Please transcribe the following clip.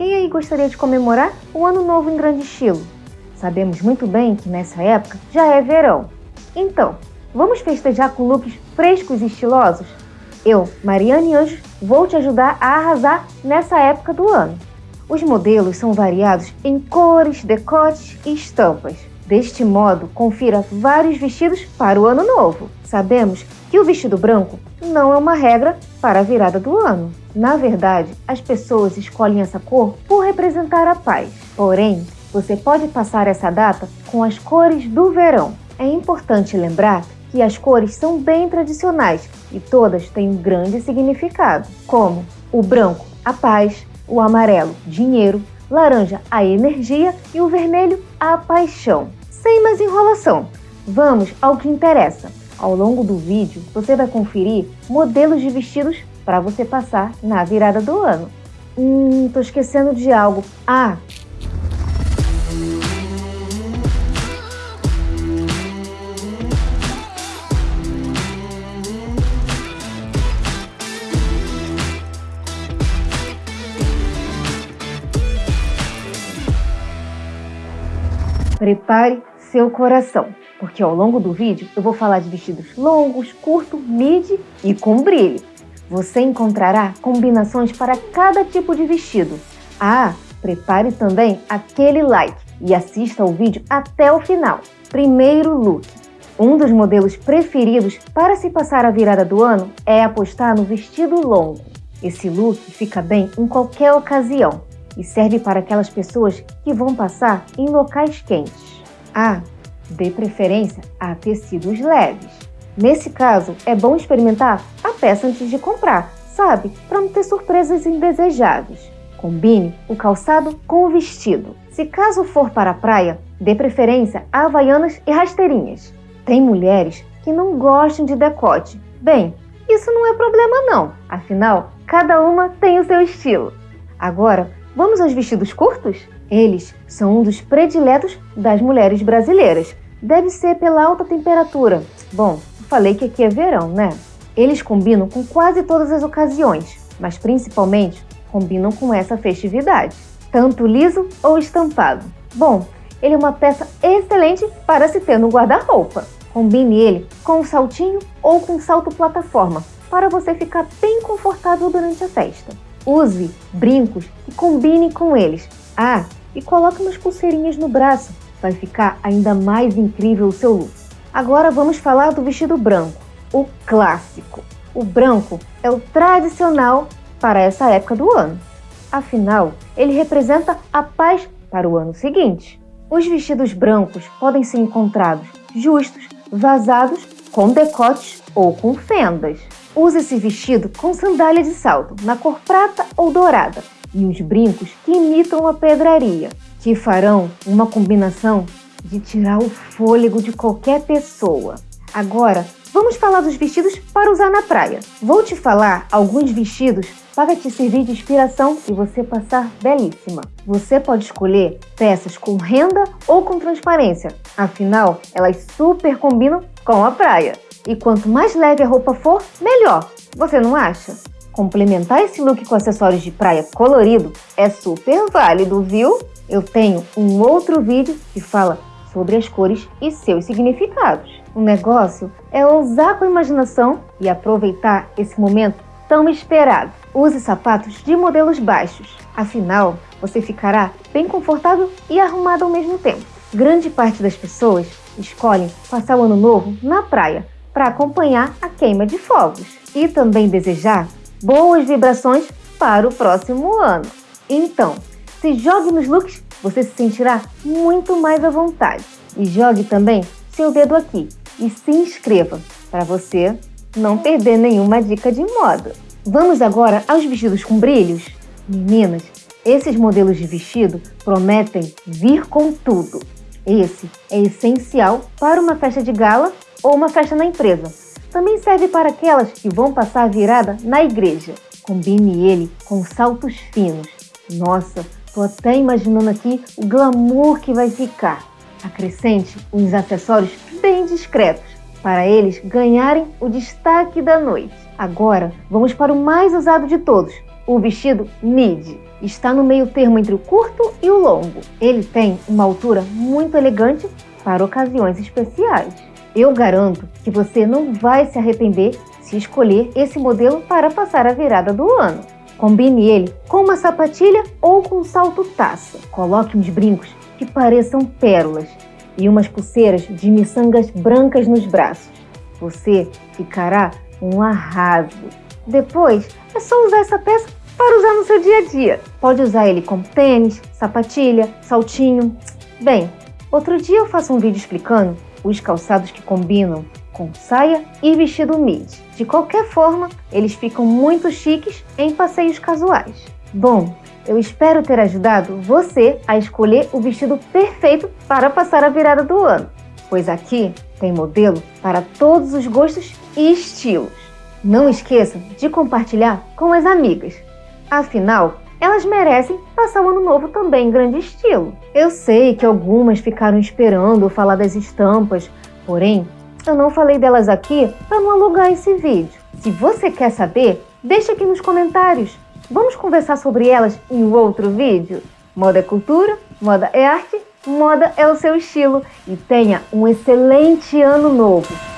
Quem aí gostaria de comemorar o Ano Novo em grande estilo? Sabemos muito bem que nessa época já é verão. Então, vamos festejar com looks frescos e estilosos? Eu, Mariane Anjos, vou te ajudar a arrasar nessa época do ano. Os modelos são variados em cores, decotes e estampas. Deste modo, confira vários vestidos para o ano novo. Sabemos que o vestido branco não é uma regra para a virada do ano. Na verdade, as pessoas escolhem essa cor por representar a paz. Porém, você pode passar essa data com as cores do verão. É importante lembrar que as cores são bem tradicionais e todas têm um grande significado, como o branco, a paz, o amarelo, dinheiro, laranja, a energia e o vermelho, a paixão. Sem mais enrolação, vamos ao que interessa. Ao longo do vídeo, você vai conferir modelos de vestidos para você passar na virada do ano. Hum, tô esquecendo de algo. Ah, Prepare seu coração, porque ao longo do vídeo eu vou falar de vestidos longos, curto, midi e com brilho. Você encontrará combinações para cada tipo de vestido. Ah, prepare também aquele like e assista ao vídeo até o final. Primeiro look. Um dos modelos preferidos para se passar a virada do ano é apostar no vestido longo. Esse look fica bem em qualquer ocasião, e serve para aquelas pessoas que vão passar em locais quentes. Ah, dê preferência a tecidos leves. Nesse caso, é bom experimentar a peça antes de comprar, sabe? Para não ter surpresas indesejadas. Combine o calçado com o vestido. Se caso for para a praia, dê preferência a havaianas e rasteirinhas. Tem mulheres que não gostam de decote. Bem, isso não é problema não, afinal, cada uma tem o seu estilo. Agora, Vamos aos vestidos curtos? Eles são um dos prediletos das mulheres brasileiras. Deve ser pela alta temperatura. Bom, falei que aqui é verão, né? Eles combinam com quase todas as ocasiões, mas principalmente combinam com essa festividade, tanto liso ou estampado. Bom, ele é uma peça excelente para se ter no guarda-roupa. Combine ele com um saltinho ou com salto plataforma, para você ficar bem confortável durante a festa. Use brincos e combine com eles. Ah, e coloque umas pulseirinhas no braço. Vai ficar ainda mais incrível o seu look. Agora vamos falar do vestido branco, o clássico. O branco é o tradicional para essa época do ano. Afinal, ele representa a paz para o ano seguinte. Os vestidos brancos podem ser encontrados justos, vazados, com decotes ou com fendas. Use esse vestido com sandália de salto, na cor prata ou dourada, e os brincos que imitam a pedraria, que farão uma combinação de tirar o fôlego de qualquer pessoa. Agora, vamos falar dos vestidos para usar na praia. Vou te falar alguns vestidos para te servir de inspiração e você passar belíssima. Você pode escolher peças com renda ou com transparência, afinal, elas super combinam com a praia. E quanto mais leve a roupa for, melhor. Você não acha? Complementar esse look com acessórios de praia colorido é super válido, viu? Eu tenho um outro vídeo que fala sobre as cores e seus significados. O negócio é ousar com a imaginação e aproveitar esse momento tão esperado. Use sapatos de modelos baixos, afinal, você ficará bem confortável e arrumado ao mesmo tempo. Grande parte das pessoas escolhem passar o ano novo na praia, para acompanhar a queima de fogos e também desejar boas vibrações para o próximo ano. Então, se jogue nos looks, você se sentirá muito mais à vontade. E jogue também seu dedo aqui e se inscreva para você não perder nenhuma dica de moda. Vamos agora aos vestidos com brilhos? Meninas, esses modelos de vestido prometem vir com tudo. Esse é essencial para uma festa de gala ou uma festa na empresa. Também serve para aquelas que vão passar a virada na igreja. Combine ele com saltos finos. Nossa, tô até imaginando aqui o glamour que vai ficar. Acrescente uns acessórios bem discretos para eles ganharem o destaque da noite. Agora, vamos para o mais usado de todos, o vestido midi. está no meio termo entre o curto e o longo. Ele tem uma altura muito elegante para ocasiões especiais. Eu garanto que você não vai se arrepender se escolher esse modelo para passar a virada do ano. Combine ele com uma sapatilha ou com um salto taça. Coloque uns brincos que pareçam pérolas e umas pulseiras de miçangas brancas nos braços. Você ficará um arraso. Depois, é só usar essa peça para usar no seu dia a dia. Pode usar ele como tênis, sapatilha, saltinho. Bem, outro dia eu faço um vídeo explicando os calçados que combinam com saia e vestido midi. De qualquer forma, eles ficam muito chiques em passeios casuais. Bom, eu espero ter ajudado você a escolher o vestido perfeito para passar a virada do ano, pois aqui tem modelo para todos os gostos e estilos. Não esqueça de compartilhar com as amigas. Afinal, elas merecem passar o ano novo também em grande estilo. Eu sei que algumas ficaram esperando falar das estampas, porém, eu não falei delas aqui para não alugar esse vídeo. Se você quer saber, deixa aqui nos comentários. Vamos conversar sobre elas em outro vídeo? Moda é cultura, moda é arte, moda é o seu estilo. E tenha um excelente ano novo!